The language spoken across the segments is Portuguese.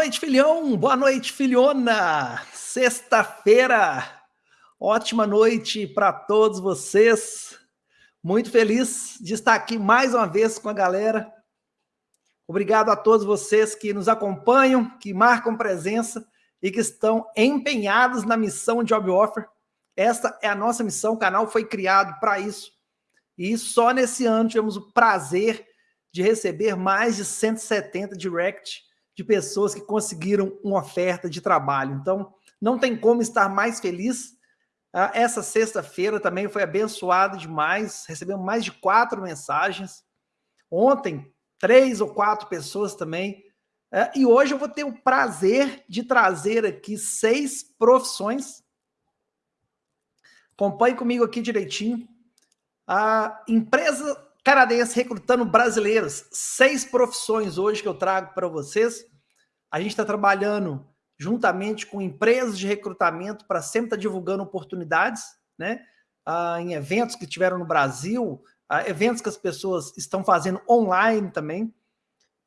Noite, filhão. Boa noite, filhona. Sexta-feira. Ótima noite para todos vocês. Muito feliz de estar aqui mais uma vez com a galera. Obrigado a todos vocês que nos acompanham, que marcam presença e que estão empenhados na missão Job Offer. Essa é a nossa missão, o canal foi criado para isso. E só nesse ano tivemos o prazer de receber mais de 170 direct de pessoas que conseguiram uma oferta de trabalho. Então, não tem como estar mais feliz. Ah, essa sexta-feira também foi abençoada demais, recebemos mais de quatro mensagens. Ontem, três ou quatro pessoas também. Ah, e hoje eu vou ter o prazer de trazer aqui seis profissões. Acompanhe comigo aqui direitinho. A empresa canadense recrutando brasileiros. Seis profissões hoje que eu trago para vocês. A gente está trabalhando juntamente com empresas de recrutamento para sempre estar tá divulgando oportunidades, né? Ah, em eventos que tiveram no Brasil, ah, eventos que as pessoas estão fazendo online também.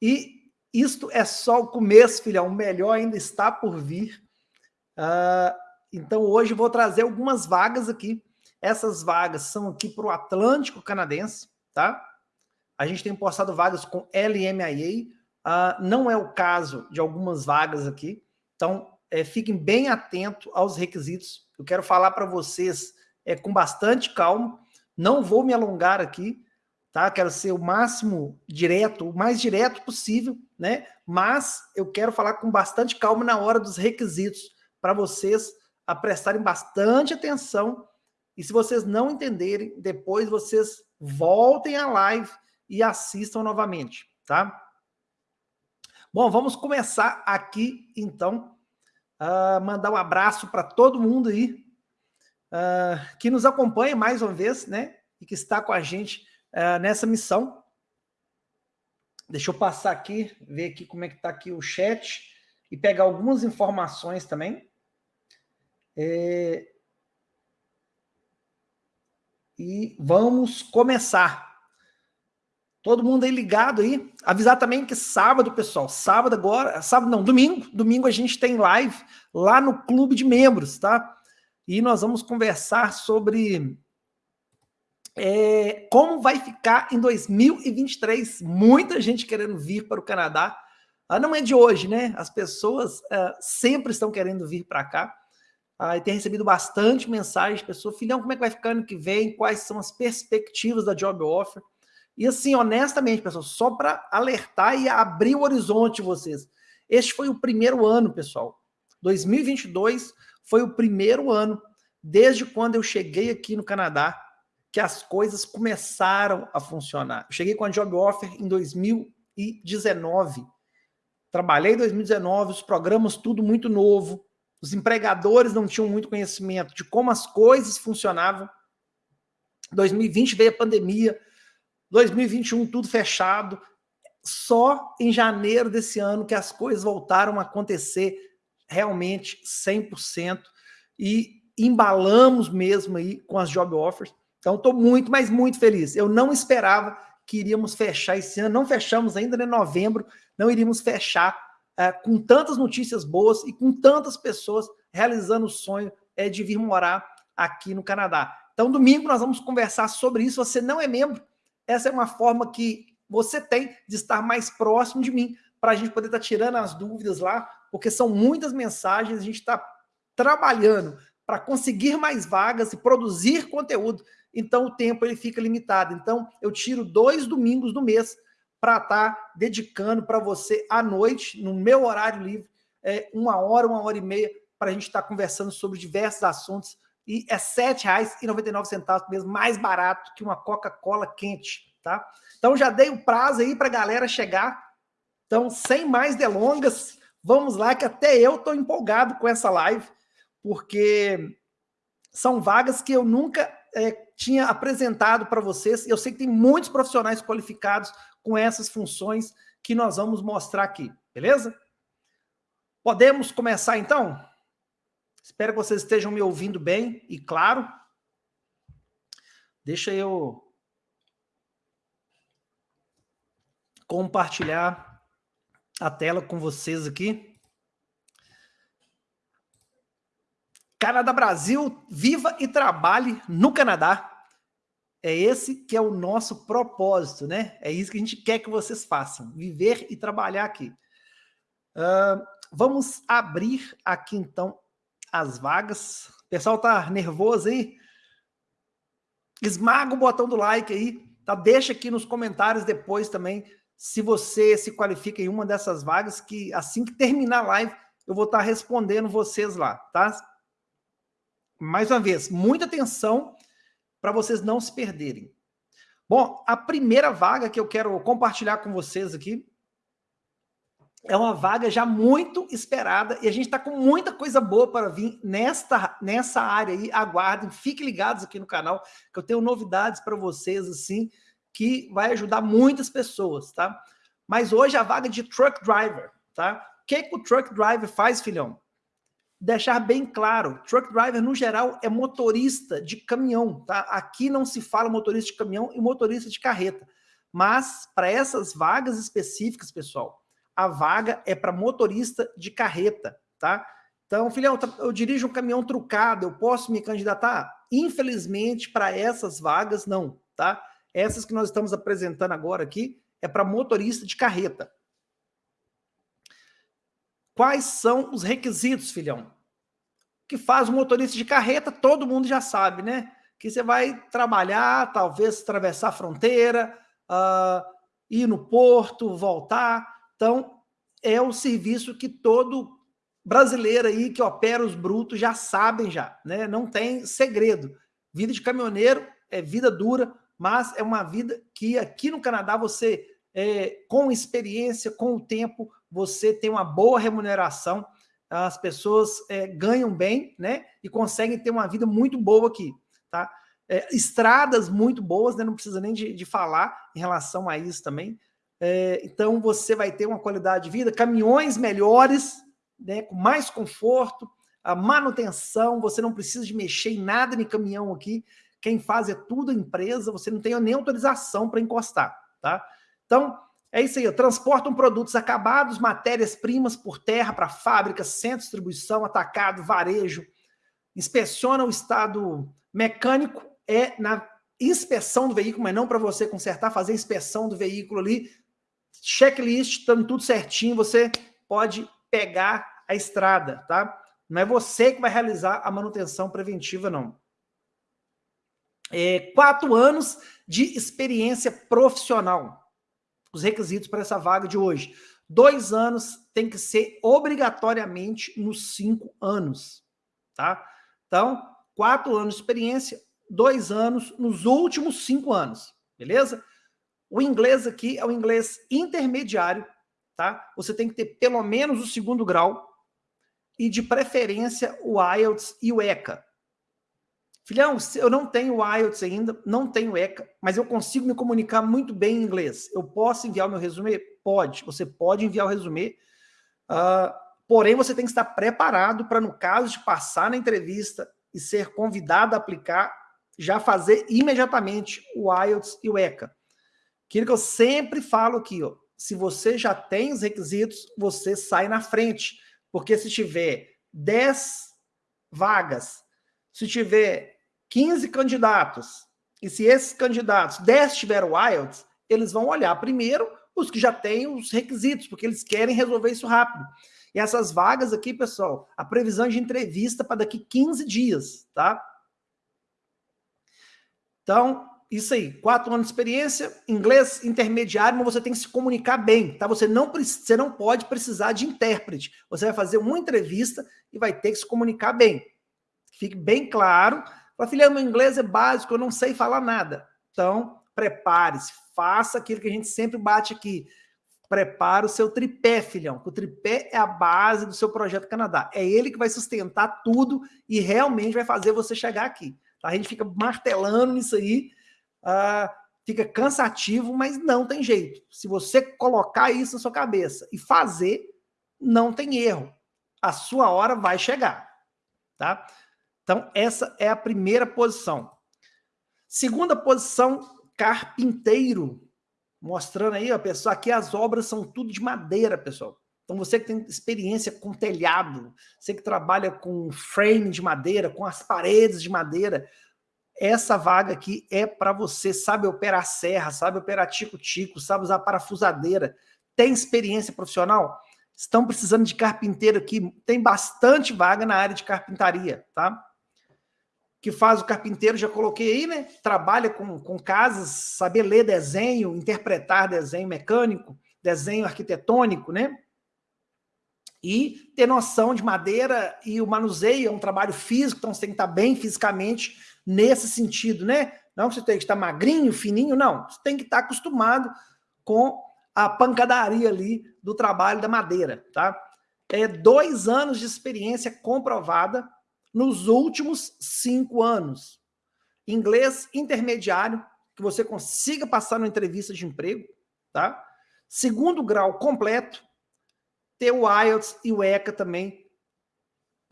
E isto é só o começo, filhão. O melhor ainda está por vir. Ah, então, hoje vou trazer algumas vagas aqui. Essas vagas são aqui para o Atlântico Canadense, tá? A gente tem postado vagas com LMIA, uh, não é o caso de algumas vagas aqui, então é, fiquem bem atentos aos requisitos. Eu quero falar para vocês é, com bastante calma, não vou me alongar aqui, tá? Quero ser o máximo direto, o mais direto possível, né? Mas eu quero falar com bastante calma na hora dos requisitos, para vocês a prestarem bastante atenção. E se vocês não entenderem, depois vocês voltem à live e assistam novamente, tá? Bom, vamos começar aqui, então, uh, mandar um abraço para todo mundo aí uh, que nos acompanha mais uma vez, né? E que está com a gente uh, nessa missão. Deixa eu passar aqui, ver aqui como é que está aqui o chat e pegar algumas informações também. É... E vamos começar. Todo mundo aí ligado aí. Avisar também que sábado, pessoal, sábado agora, sábado não, domingo, domingo a gente tem live lá no clube de membros, tá? E nós vamos conversar sobre é, como vai ficar em 2023. Muita gente querendo vir para o Canadá. Ah, não é de hoje, né? As pessoas ah, sempre estão querendo vir para cá. Ah, e tem recebido bastante mensagem de pessoas, filhão, como é que vai ficar ano que vem? Quais são as perspectivas da Job Offer? E assim, honestamente, pessoal, só para alertar e abrir o horizonte de vocês. Este foi o primeiro ano, pessoal. 2022 foi o primeiro ano, desde quando eu cheguei aqui no Canadá, que as coisas começaram a funcionar. Eu cheguei com a Job Offer em 2019. Trabalhei em 2019, os programas tudo muito novo, os empregadores não tinham muito conhecimento de como as coisas funcionavam. 2020 veio a pandemia, 2021 tudo fechado. Só em janeiro desse ano que as coisas voltaram a acontecer realmente 100% e embalamos mesmo aí com as job offers. Então estou muito, mas muito feliz. Eu não esperava que iríamos fechar esse ano, não fechamos ainda em novembro, não iríamos fechar é, com tantas notícias boas e com tantas pessoas realizando o sonho é, de vir morar aqui no Canadá. Então, domingo nós vamos conversar sobre isso. Você não é membro, essa é uma forma que você tem de estar mais próximo de mim, para a gente poder estar tirando as dúvidas lá, porque são muitas mensagens, a gente está trabalhando para conseguir mais vagas e produzir conteúdo, então o tempo ele fica limitado. Então eu tiro dois domingos do mês para estar tá dedicando para você à noite, no meu horário livre, é, uma hora, uma hora e meia, para a gente estar tá conversando sobre diversos assuntos e é R$ 7,99 mesmo, mais barato que uma Coca-Cola quente, tá? Então já dei o prazo aí para a galera chegar. Então, sem mais delongas, vamos lá que até eu estou empolgado com essa live, porque são vagas que eu nunca é, tinha apresentado para vocês. Eu sei que tem muitos profissionais qualificados com essas funções que nós vamos mostrar aqui, beleza? Podemos começar então? Espero que vocês estejam me ouvindo bem e claro. Deixa eu compartilhar a tela com vocês aqui. Canadá Brasil, viva e trabalhe no Canadá. É esse que é o nosso propósito, né? É isso que a gente quer que vocês façam, viver e trabalhar aqui. Uh, vamos abrir aqui, então, as vagas. O pessoal tá nervoso aí? Esmaga o botão do like aí, tá? Deixa aqui nos comentários depois também se você se qualifica em uma dessas vagas, que assim que terminar a live, eu vou estar tá respondendo vocês lá, tá? Mais uma vez, muita atenção para vocês não se perderem. Bom, a primeira vaga que eu quero compartilhar com vocês aqui é uma vaga já muito esperada e a gente está com muita coisa boa para vir nesta, nessa área aí. Aguardem, fiquem ligados aqui no canal, que eu tenho novidades para vocês, assim, que vai ajudar muitas pessoas, tá? Mas hoje a vaga de truck driver, tá? O que, que o truck driver faz, filhão? Deixar bem claro, truck driver, no geral, é motorista de caminhão, tá? Aqui não se fala motorista de caminhão e motorista de carreta. Mas, para essas vagas específicas, pessoal, a vaga é para motorista de carreta, tá? Então, filhão, eu dirijo um caminhão trucado, eu posso me candidatar? Infelizmente, para essas vagas, não, tá? Essas que nós estamos apresentando agora aqui é para motorista de carreta. Quais são os requisitos, filhão? Que faz o motorista de carreta, todo mundo já sabe, né? Que você vai trabalhar, talvez atravessar a fronteira, uh, ir no porto, voltar. Então, é o serviço que todo brasileiro aí que opera os brutos já sabem já, né? Não tem segredo. Vida de caminhoneiro é vida dura, mas é uma vida que aqui no Canadá você, é, com experiência, com o tempo, você tem uma boa remuneração, as pessoas é, ganham bem, né? E conseguem ter uma vida muito boa aqui, tá? É, estradas muito boas, né? Não precisa nem de, de falar em relação a isso também. É, então você vai ter uma qualidade de vida, caminhões melhores, né? Com mais conforto, a manutenção, você não precisa de mexer em nada em caminhão aqui. Quem faz é tudo empresa, você não tem nem autorização para encostar, tá? Então, é isso aí, transportam produtos acabados, matérias-primas por terra para fábricas, centro de distribuição, atacado, varejo, inspeciona o estado mecânico, é na inspeção do veículo, mas não para você consertar, fazer inspeção do veículo ali, checklist, estando tudo certinho, você pode pegar a estrada, tá? Não é você que vai realizar a manutenção preventiva, não é, quatro anos de experiência profissional. Os requisitos para essa vaga de hoje. Dois anos tem que ser obrigatoriamente nos cinco anos, tá? Então, quatro anos de experiência, dois anos nos últimos cinco anos, beleza? O inglês aqui é o inglês intermediário, tá? Você tem que ter pelo menos o segundo grau e, de preferência, o IELTS e o ECA, Filhão, eu não tenho IELTS ainda, não tenho ECA, mas eu consigo me comunicar muito bem em inglês. Eu posso enviar o meu resumê? Pode, você pode enviar o resumê, uh, porém você tem que estar preparado para, no caso de passar na entrevista e ser convidado a aplicar, já fazer imediatamente o IELTS e o ECA. Aquilo que eu sempre falo aqui, ó, se você já tem os requisitos, você sai na frente, porque se tiver 10 vagas, se tiver 15 candidatos, e se esses candidatos, 10 tiveram IELTS, eles vão olhar primeiro os que já têm os requisitos, porque eles querem resolver isso rápido. E essas vagas aqui, pessoal, a previsão de entrevista para daqui 15 dias, tá? Então, isso aí, quatro anos de experiência, inglês intermediário, mas você tem que se comunicar bem, tá? Você não, você não pode precisar de intérprete. Você vai fazer uma entrevista e vai ter que se comunicar bem. Fique bem claro Fala, filha, meu inglês é básico, eu não sei falar nada. Então, prepare-se, faça aquilo que a gente sempre bate aqui. Prepare o seu tripé, filhão. O tripé é a base do seu projeto Canadá. É ele que vai sustentar tudo e realmente vai fazer você chegar aqui. Tá? A gente fica martelando nisso aí, uh, fica cansativo, mas não tem jeito. Se você colocar isso na sua cabeça e fazer, não tem erro. A sua hora vai chegar, tá? Então, essa é a primeira posição. Segunda posição, carpinteiro. mostrando aí, ó, pessoal, aqui as obras são tudo de madeira, pessoal. Então você que tem experiência com telhado, você que trabalha com frame de madeira, com as paredes de madeira, essa vaga aqui é para você, sabe operar serra, sabe operar tico-tico, sabe usar parafusadeira, tem experiência profissional? Estão precisando de carpinteiro aqui, tem bastante vaga na área de carpintaria, tá? Que faz o carpinteiro, já coloquei aí, né? Trabalha com, com casas, saber ler desenho, interpretar desenho mecânico, desenho arquitetônico, né? E ter noção de madeira e o manuseio é um trabalho físico, então você tem que estar bem fisicamente nesse sentido, né? Não você tem que estar magrinho, fininho, não. Você tem que estar acostumado com a pancadaria ali do trabalho da madeira, tá? É dois anos de experiência comprovada nos últimos cinco anos. Inglês intermediário, que você consiga passar numa entrevista de emprego, tá? Segundo grau completo, ter o IELTS e o ECA também,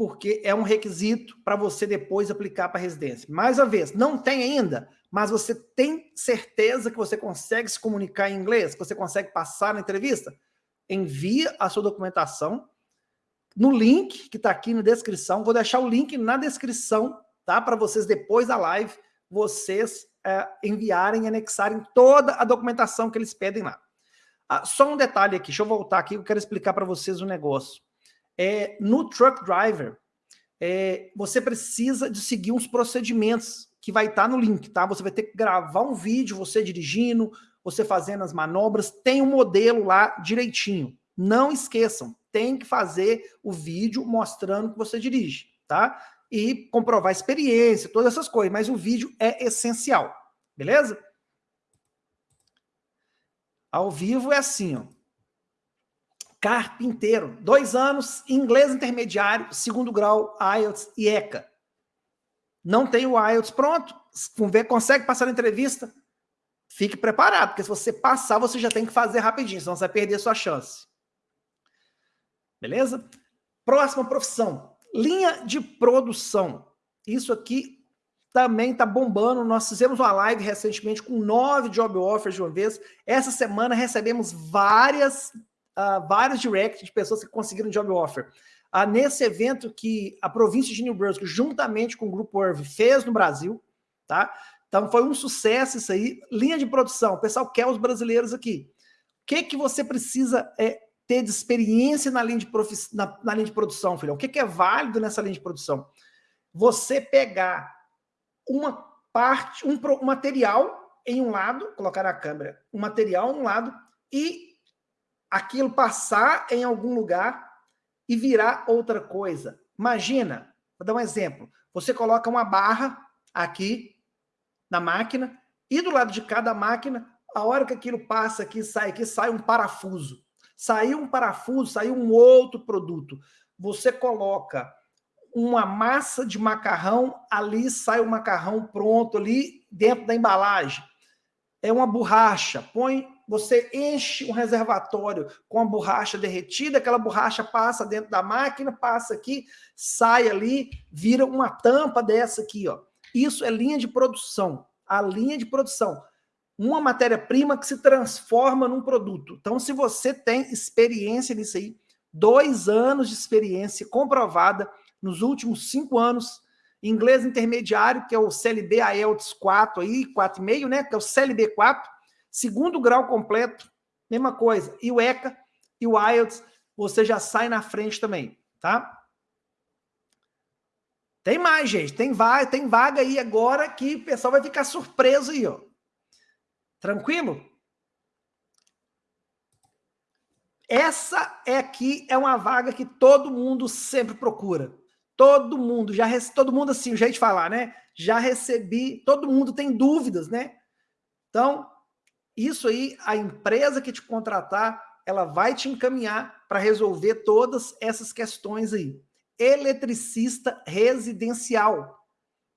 porque é um requisito para você depois aplicar para residência. Mais uma vez, não tem ainda? mas você tem certeza que você consegue se comunicar em inglês, que você consegue passar na entrevista? Envia a sua documentação no link que está aqui na descrição. Vou deixar o link na descrição, tá? Para vocês, depois da live, vocês é, enviarem e anexarem toda a documentação que eles pedem lá. Ah, só um detalhe aqui, deixa eu voltar aqui, eu quero explicar para vocês um negócio. É, no Truck Driver, é, você precisa de seguir uns procedimentos que vai estar tá no link, tá? Você vai ter que gravar um vídeo, você dirigindo, você fazendo as manobras, tem um modelo lá direitinho. Não esqueçam, tem que fazer o vídeo mostrando que você dirige, tá? E comprovar a experiência, todas essas coisas, mas o vídeo é essencial, beleza? Ao vivo é assim, ó. Carpinteiro, dois anos, inglês intermediário, segundo grau, IELTS e ECA. Não tem o IELTS pronto, consegue passar na entrevista, fique preparado, porque se você passar, você já tem que fazer rapidinho, senão você vai perder a sua chance. Beleza? Próxima profissão, linha de produção. Isso aqui também está bombando. Nós fizemos uma live recentemente com nove job offers de uma vez. Essa semana recebemos várias, uh, vários direct de pessoas que conseguiram job offer ah, nesse evento que a província de New Brunswick, juntamente com o Grupo Irv, fez no Brasil, tá? Então foi um sucesso isso aí. Linha de produção, o pessoal quer os brasileiros aqui. O que, que você precisa é, ter de experiência na linha de, na, na linha de produção, filhão? O que, que é válido nessa linha de produção? Você pegar uma parte, um, um material em um lado, colocar na câmera, um material em um lado e aquilo passar em algum lugar e virar outra coisa. Imagina, vou dar um exemplo. Você coloca uma barra aqui na máquina e do lado de cada máquina, a hora que aquilo passa aqui, sai aqui, sai um parafuso. Saiu um parafuso, saiu um outro produto. Você coloca uma massa de macarrão, ali sai o macarrão pronto ali dentro da embalagem. É uma borracha, põe você enche um reservatório com a borracha derretida, aquela borracha passa dentro da máquina, passa aqui, sai ali, vira uma tampa dessa aqui, ó. Isso é linha de produção. A linha de produção. Uma matéria-prima que se transforma num produto. Então, se você tem experiência nisso aí, dois anos de experiência comprovada nos últimos cinco anos, inglês intermediário, que é o CLB IELTS 4 aí, 4,5, né? Que é o CLB 4, Segundo grau completo, mesma coisa. E o ECA e o IELTS, você já sai na frente também, tá? Tem mais, gente. Tem vaga, tem vaga aí agora que o pessoal vai ficar surpreso aí, ó. Tranquilo? Essa é aqui é uma vaga que todo mundo sempre procura. Todo mundo, já todo mundo assim, o jeito de falar, né? Já recebi, todo mundo tem dúvidas, né? Então, isso aí, a empresa que te contratar, ela vai te encaminhar para resolver todas essas questões aí. Eletricista residencial.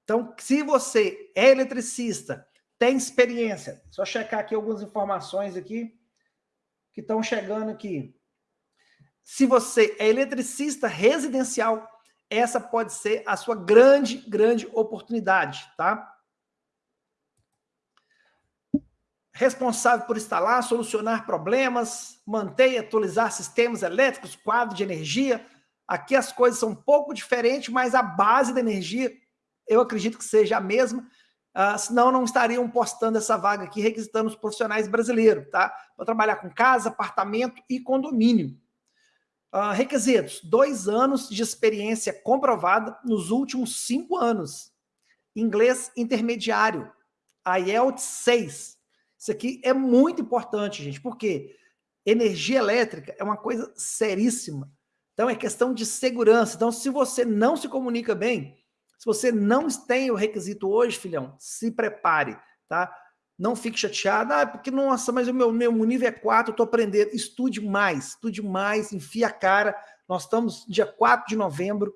Então, se você é eletricista, tem experiência, só checar aqui algumas informações aqui que estão chegando aqui. Se você é eletricista residencial, essa pode ser a sua grande, grande oportunidade, tá? responsável por instalar, solucionar problemas, manter e atualizar sistemas elétricos, quadro de energia. Aqui as coisas são um pouco diferentes, mas a base da energia eu acredito que seja a mesma. Uh, senão não estariam postando essa vaga aqui, requisitando os profissionais brasileiros, tá? Para trabalhar com casa, apartamento e condomínio. Uh, requisitos: dois anos de experiência comprovada nos últimos cinco anos. Inglês intermediário, IELTS 6. Isso aqui é muito importante, gente, porque energia elétrica é uma coisa seríssima. Então, é questão de segurança. Então, se você não se comunica bem, se você não tem o requisito hoje, filhão, se prepare, tá? Não fique chateado, ah, porque, nossa, mas o meu, meu nível é 4, eu estou aprendendo. Estude mais, estude mais, enfia a cara. Nós estamos dia 4 de novembro.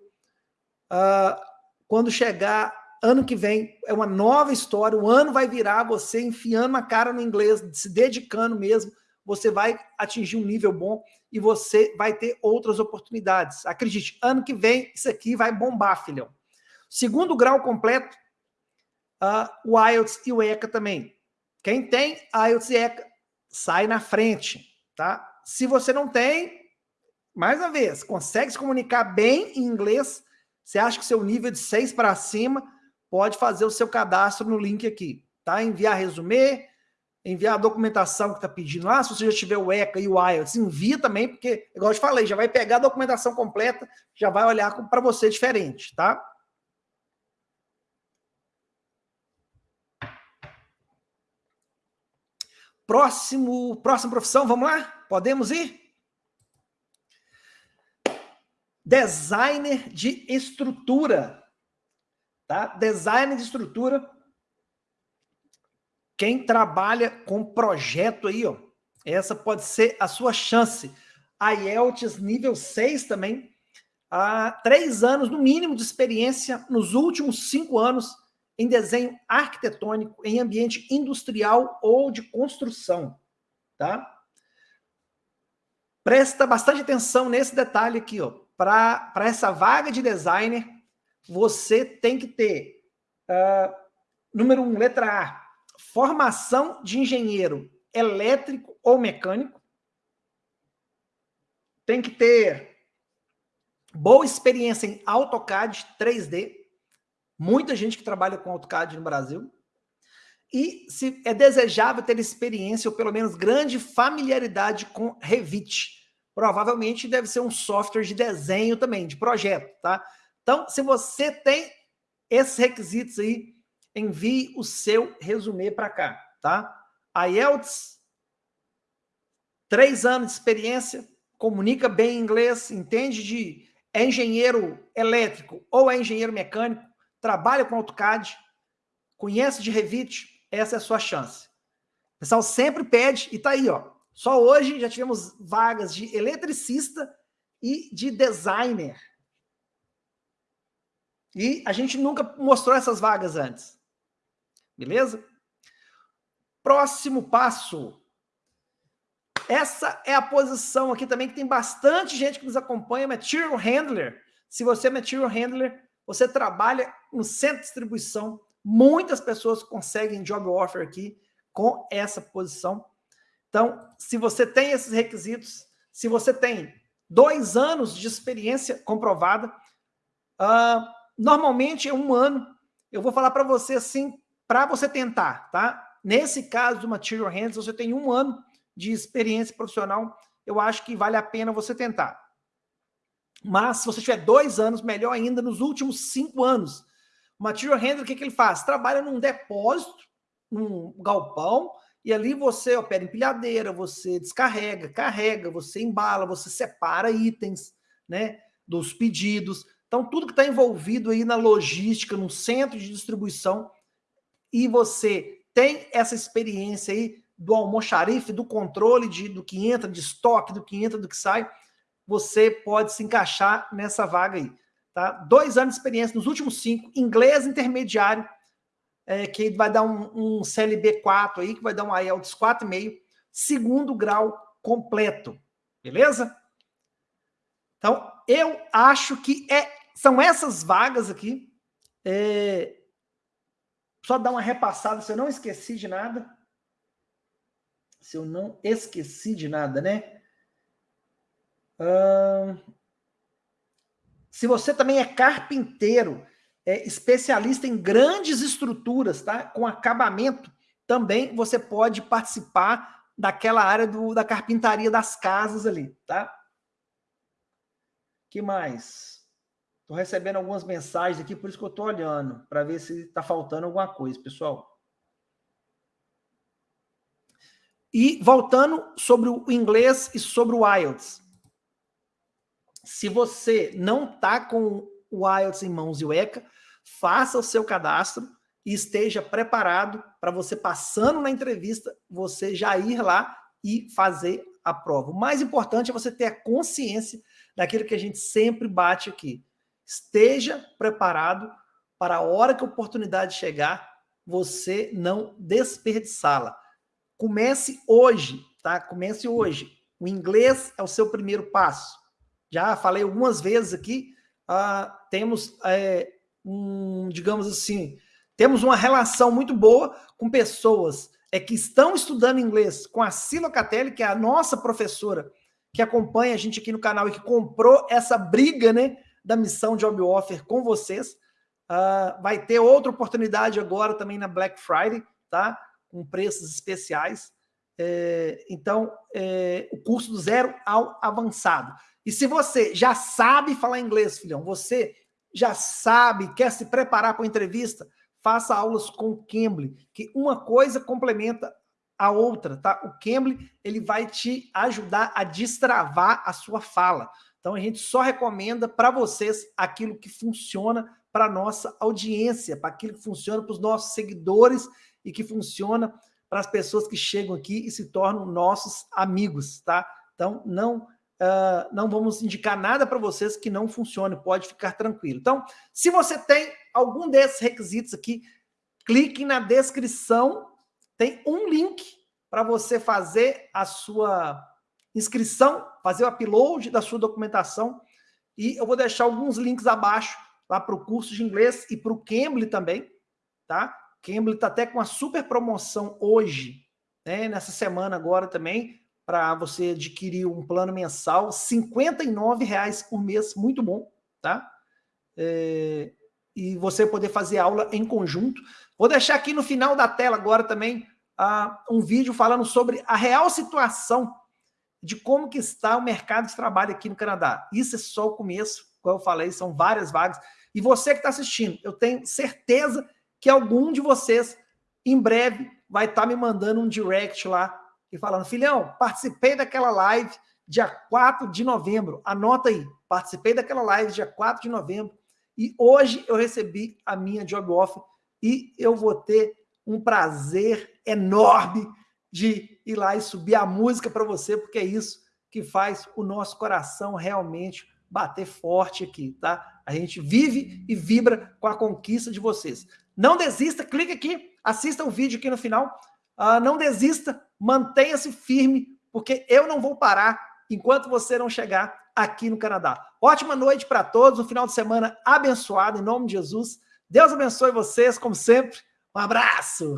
Uh, quando chegar ano que vem, é uma nova história. O ano vai virar você enfiando a cara no inglês, se dedicando mesmo. Você vai atingir um nível bom e você vai ter outras oportunidades. Acredite, ano que vem isso aqui vai bombar, filhão. Segundo grau completo, uh, o IELTS e o ECA também. Quem tem IELTS e ECA, sai na frente, tá? Se você não tem, mais uma vez, consegue se comunicar bem em inglês, você acha que seu nível de 6 para cima, pode fazer o seu cadastro no link aqui, tá? Enviar resumê, enviar a documentação que está pedindo lá, se você já tiver o ECA e o IELTS, envia também, porque, igual eu te falei, já vai pegar a documentação completa, já vai olhar para você diferente, tá? Próximo, próxima profissão, vamos lá? Podemos ir? Designer de estrutura. Tá? Designer de estrutura. Quem trabalha com projeto aí, ó, essa pode ser a sua chance. A IELTS nível 6 também. Há três anos, no mínimo, de experiência nos últimos cinco anos em desenho arquitetônico, em ambiente industrial ou de construção, tá? Presta bastante atenção nesse detalhe aqui, ó. Para essa vaga de designer, você tem que ter, uh, número um, letra A, formação de engenheiro elétrico ou mecânico. Tem que ter boa experiência em AutoCAD 3D muita gente que trabalha com AutoCAD no Brasil, e se é desejável ter experiência ou pelo menos grande familiaridade com Revit. Provavelmente deve ser um software de desenho também, de projeto, tá? Então, se você tem esses requisitos aí, envie o seu resumê para cá, tá? A IELTS, três anos de experiência, comunica bem inglês, entende de é engenheiro elétrico ou é engenheiro mecânico, trabalha com AutoCAD, conhece de Revit, essa é a sua chance. O pessoal sempre pede, e tá aí, ó. Só hoje já tivemos vagas de eletricista e de designer. E a gente nunca mostrou essas vagas antes. Beleza? Próximo passo. Essa é a posição aqui também que tem bastante gente que nos acompanha, Material Handler. Se você é Material Handler, você trabalha no centro de distribuição, muitas pessoas conseguem job offer aqui com essa posição. Então, se você tem esses requisitos, se você tem dois anos de experiência comprovada, uh, normalmente é um ano. Eu vou falar para você assim, para você tentar, tá? Nesse caso do Material Hands, você tem um ano de experiência profissional, eu acho que vale a pena você tentar. Mas se você tiver dois anos, melhor ainda, nos últimos cinco anos. O material handler, o que, que ele faz? Trabalha num depósito, num galpão, e ali você opera empilhadeira, você descarrega, carrega, você embala, você separa itens né, dos pedidos. Então, tudo que está envolvido aí na logística, no centro de distribuição, e você tem essa experiência aí do almoxarife, do controle de, do que entra de estoque, do que entra, do que sai, você pode se encaixar nessa vaga aí. Tá? Dois anos de experiência nos últimos cinco, inglês intermediário, é, que vai dar um, um CLB 4 aí, que vai dar um IELTS 4,5, segundo grau completo. Beleza? Então, eu acho que é, são essas vagas aqui. É, só dar uma repassada se eu não esqueci de nada. se eu não esqueci de nada, né? Se você também é carpinteiro, é especialista em grandes estruturas, tá? Com acabamento, também você pode participar daquela área do, da carpintaria das casas ali, tá? que mais? Estou recebendo algumas mensagens aqui, por isso que eu estou olhando, para ver se está faltando alguma coisa, pessoal. E voltando sobre o inglês e sobre o IELTS. Se você não está com o IELTS em mãos e o ECA, faça o seu cadastro e esteja preparado para você passando na entrevista, você já ir lá e fazer a prova. O mais importante é você ter a consciência daquilo que a gente sempre bate aqui. Esteja preparado para a hora que a oportunidade chegar, você não desperdiçá-la. Comece hoje, tá? Comece hoje. O inglês é o seu primeiro passo. Já falei algumas vezes aqui, uh, temos é, um, digamos assim, temos uma relação muito boa com pessoas é, que estão estudando inglês com a Sila Catelli, que é a nossa professora, que acompanha a gente aqui no canal e que comprou essa briga né, da missão Job Offer com vocês. Uh, vai ter outra oportunidade agora também na Black Friday, tá? Com preços especiais. É, então, é, o curso do zero ao avançado. E se você já sabe falar inglês, filhão, você já sabe, quer se preparar para a entrevista, faça aulas com o Cambly, que uma coisa complementa a outra, tá? O Cambly, ele vai te ajudar a destravar a sua fala. Então, a gente só recomenda para vocês aquilo que funciona para a nossa audiência, para aquilo que funciona para os nossos seguidores e que funciona para as pessoas que chegam aqui e se tornam nossos amigos, tá? Então, não Uh, não vamos indicar nada para vocês que não funcione, pode ficar tranquilo. Então, se você tem algum desses requisitos aqui, clique na descrição, tem um link para você fazer a sua inscrição, fazer o upload da sua documentação, e eu vou deixar alguns links abaixo lá para o curso de inglês e para o Cambly também, tá? Cambly está até com uma super promoção hoje, né? nessa semana agora também, para você adquirir um plano mensal, R$ reais por mês, muito bom, tá? É, e você poder fazer aula em conjunto. Vou deixar aqui no final da tela agora também uh, um vídeo falando sobre a real situação de como que está o mercado de trabalho aqui no Canadá. Isso é só o começo, como eu falei, são várias vagas. E você que está assistindo, eu tenho certeza que algum de vocês, em breve, vai estar tá me mandando um direct lá e falando, filhão, participei daquela live dia 4 de novembro, anota aí, participei daquela live dia 4 de novembro, e hoje eu recebi a minha job offer e eu vou ter um prazer enorme de ir lá e subir a música para você, porque é isso que faz o nosso coração realmente bater forte aqui, tá? A gente vive e vibra com a conquista de vocês. Não desista, clique aqui, assista o vídeo aqui no final, uh, não desista, mantenha-se firme, porque eu não vou parar enquanto você não chegar aqui no Canadá. Ótima noite para todos, um final de semana abençoado, em nome de Jesus. Deus abençoe vocês, como sempre. Um abraço!